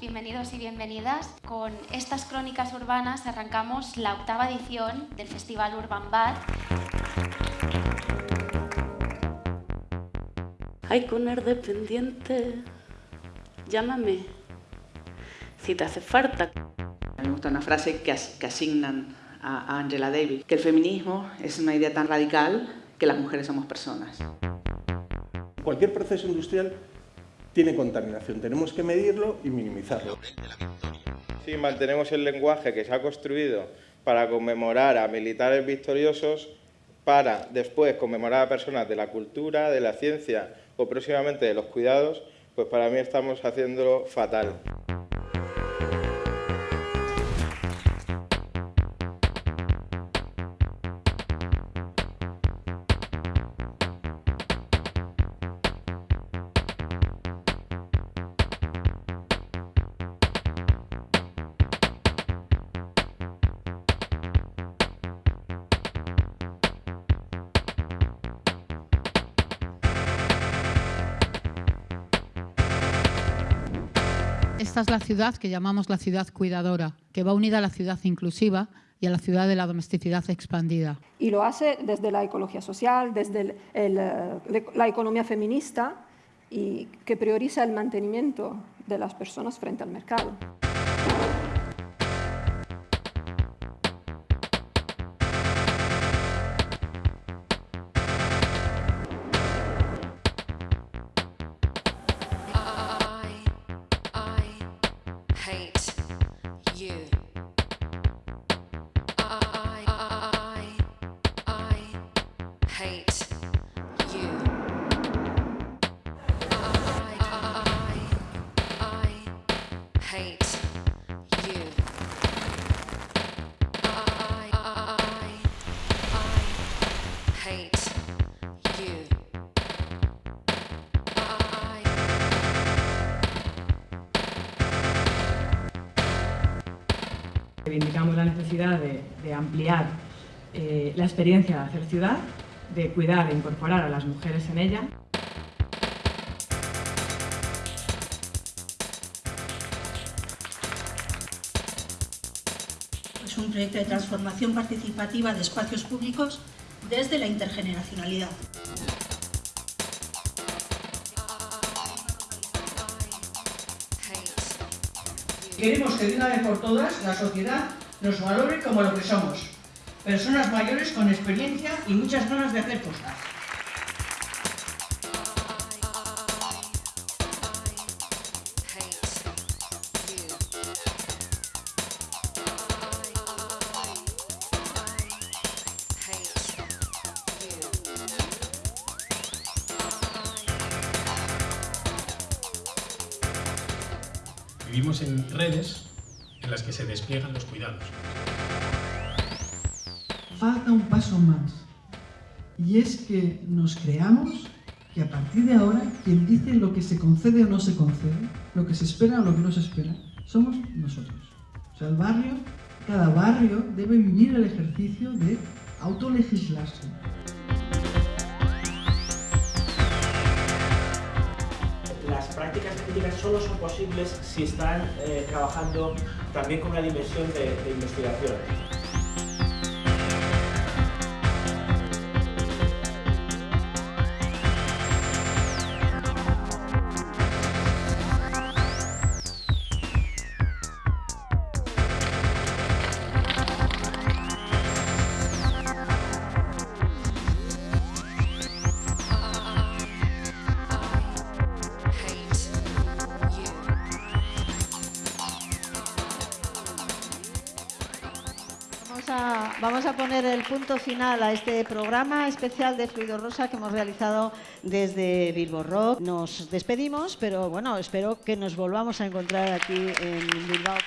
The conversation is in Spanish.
Bienvenidos y bienvenidas. Con estas crónicas urbanas arrancamos la octava edición del Festival Urban Bad. Hay Cunner dependiente, llámame si te hace falta. Me gusta una frase que, que asignan a Angela Davis, que el feminismo es una idea tan radical que las mujeres somos personas. Cualquier proceso industrial tiene contaminación, tenemos que medirlo y minimizarlo. Si mantenemos el lenguaje que se ha construido para conmemorar a militares victoriosos, para después conmemorar a personas de la cultura, de la ciencia o próximamente de los cuidados, pues para mí estamos haciéndolo fatal. Esta es la ciudad que llamamos la ciudad cuidadora, que va unida a la ciudad inclusiva y a la ciudad de la domesticidad expandida. Y lo hace desde la ecología social, desde el, la economía feminista y que prioriza el mantenimiento de las personas frente al mercado. Reivindicamos la necesidad de, de ampliar eh, la experiencia de hacer ciudad, de cuidar e incorporar a las mujeres en ella. Es un proyecto de transformación participativa de espacios públicos desde la intergeneracionalidad. Queremos que de una vez por todas la sociedad nos valore como lo que somos, personas mayores con experiencia y muchas ganas de hacer cosas. Vivimos en redes en las que se despliegan los cuidados. Falta un paso más, y es que nos creamos que a partir de ahora quien dice lo que se concede o no se concede, lo que se espera o lo que no se espera, somos nosotros. O sea, el barrio, cada barrio debe vivir el ejercicio de autolegislarse. las prácticas científicas solo son posibles si están eh, trabajando también con una dimensión de investigación. Vamos a, poner el punto final a este programa especial de Fluido Rosa que hemos realizado desde Bilbo Rock. Nos despedimos, pero bueno, espero que nos volvamos a encontrar aquí en Bilbao.